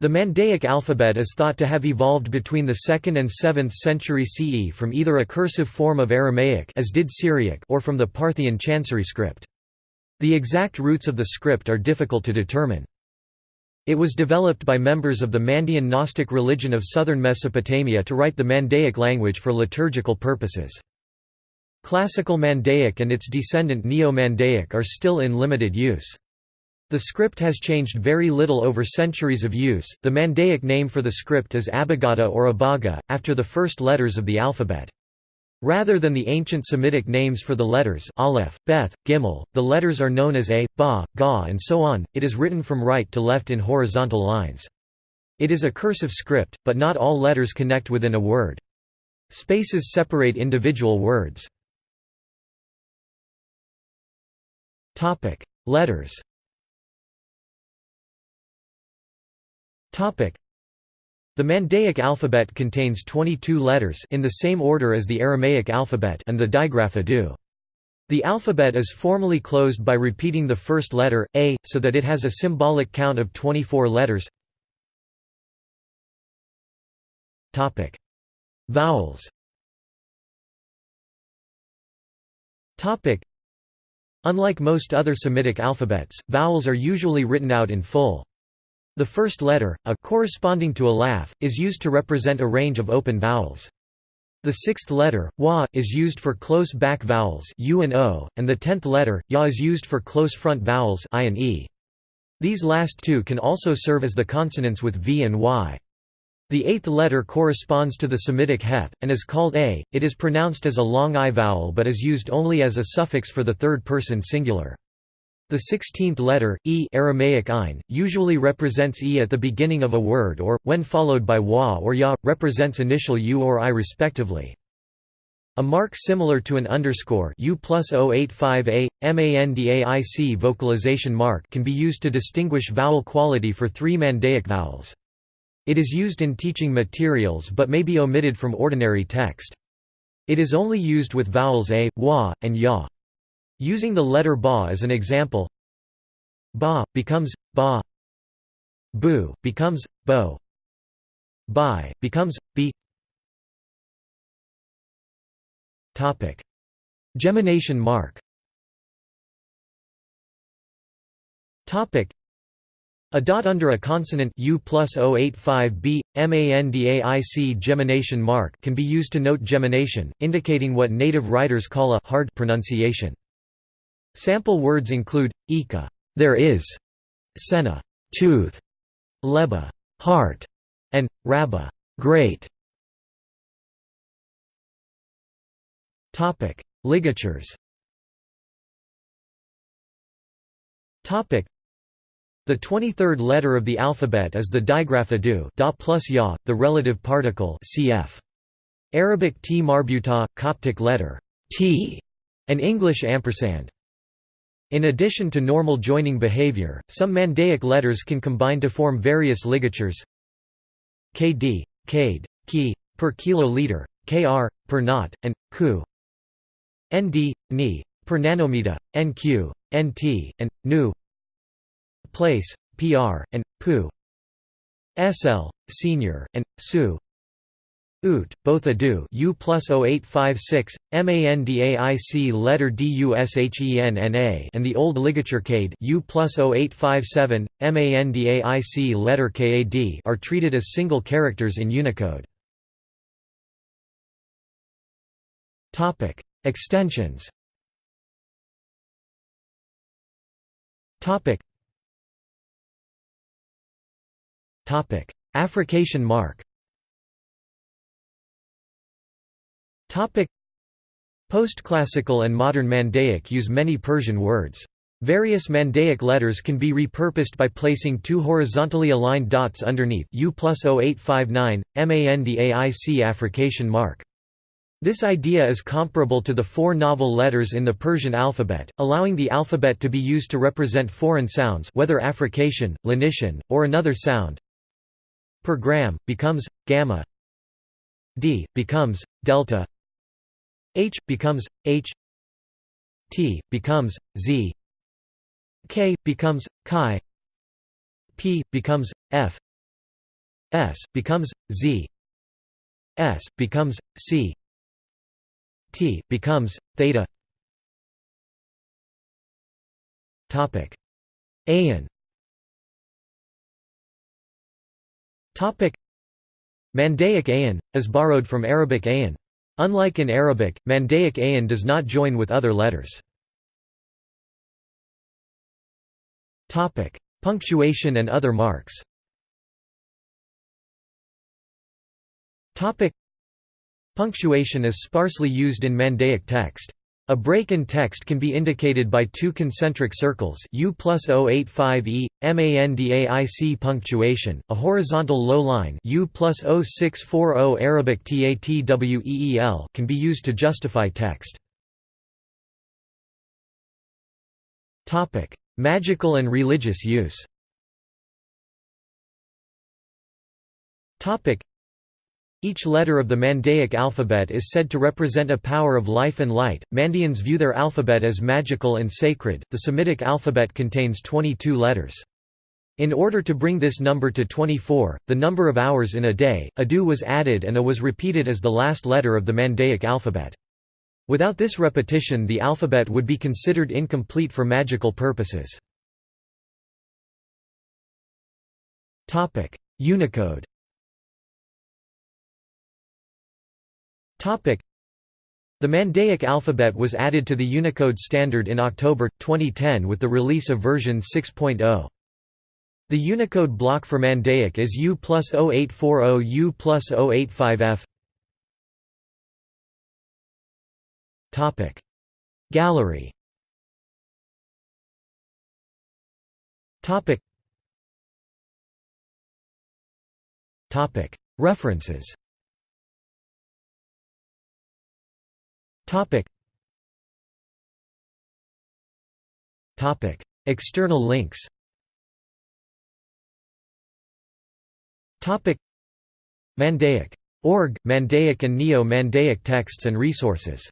The Mandaic alphabet is thought to have evolved between the 2nd and 7th century CE from either a cursive form of Aramaic as did Syriac or from the Parthian Chancery script. The exact roots of the script are difficult to determine. It was developed by members of the Mandean Gnostic religion of southern Mesopotamia to write the Mandaic language for liturgical purposes. Classical Mandaic and its descendant Neo-Mandaic are still in limited use. The script has changed very little over centuries of use. The Mandaic name for the script is Abagada or Abaga, after the first letters of the alphabet. Rather than the ancient Semitic names for the letters aleph, beth, gimel, the letters are known as a, ba, ga and so on, it is written from right to left in horizontal lines. It is a cursive script, but not all letters connect within a word. Spaces separate individual words. Letters the Mandaic alphabet contains 22 letters in the same order as the Aramaic alphabet and the digraph Adu. The alphabet is formally closed by repeating the first letter, A, so that it has a symbolic count of 24 letters. Vowels Unlike most other Semitic alphabets, vowels are usually written out in full. The first letter, a corresponding to aleph, is used to represent a range of open vowels. The sixth letter, wa, is used for close back vowels u and o, and the tenth letter, ya is used for close front vowels i and e. These last two can also serve as the consonants with v and y. The eighth letter corresponds to the Semitic heth, and is called a. It is pronounced as a long i vowel but is used only as a suffix for the third person singular. The sixteenth letter, e Aramaic ein, usually represents e at the beginning of a word or, when followed by wa or ya, represents initial u or i respectively. A mark similar to an underscore U plus 085A, MANDAIC vocalization mark can be used to distinguish vowel quality for three Mandaic vowels. It is used in teaching materials but may be omitted from ordinary text. It is only used with vowels a, wa, and ya. Using the letter ba as an example ba, becomes, ba bu, becomes, bo bi, becomes, bi. Gemination mark. A dot under a consonant U plus 085b, MANDAIC gemination mark can be used to note gemination, indicating what native writers call a hard pronunciation. Sample words include ika, there is, sena, tooth, leba, heart, and rabba, great. Topic: Ligatures. Topic: The 23rd letter of the alphabet is the digraph adu, da plus ya, the relative particle cf. Arabic t marbuta, Coptic letter t, and English ampersand. In addition to normal joining behavior, some Mandaic letters can combine to form various ligatures kd, kade, ki, per kiloliter, kr, per knot, and ku. nd, ni, per nanometer, nq, nt, and nu. Place, pr, and pu. sl, senior, and su ut, both adu U plus 0856, MANDAIC letter DUSHENNA and the old ligature kade U plus 0857, MANDAIC letter KAD are treated as single characters in Unicode. Topic Extensions Topic Topic Affrication mark Post-classical and modern Mandaic use many Persian words. Various Mandaic letters can be repurposed by placing two horizontally aligned dots underneath U plus 0859, MANDAIC affrication mark. This idea is comparable to the four novel letters in the Persian alphabet, allowing the alphabet to be used to represent foreign sounds whether affrication, lenition, or another sound. Per gram, becomes, gamma d, becomes, delta H becomes H T becomes Z K becomes chi P becomes F S becomes Z S becomes C T becomes theta. Topic Ayan topic Mandaic ayan is borrowed from Arabic ayan unlike in Arabic Mandaic ayan does not join with other letters. Punctuation and other marks. Punctuation is sparsely used in Mandaic text. A break in text can be indicated by two concentric circles U plus 085E, MANDAIC punctuation, a horizontal low line U plus 0640 Arabic TATWEEL can be used to justify text. Magical and religious use each letter of the Mandaic alphabet is said to represent a power of life and light. Mandaeans view their alphabet as magical and sacred. The Semitic alphabet contains 22 letters. In order to bring this number to 24, the number of hours in a day, adu was added and a was repeated as the last letter of the Mandaic alphabet. Without this repetition the alphabet would be considered incomplete for magical purposes. Unicode The Mandaic alphabet was added to the Unicode standard in October, 2010 with the release of version 6.0. The Unicode block for Mandaic is U plus 0840 U plus 085F. Gallery. References Topic. Topic. External links Topic. Mandaic. Org, Mandaic and Neo-Mandaic texts and resources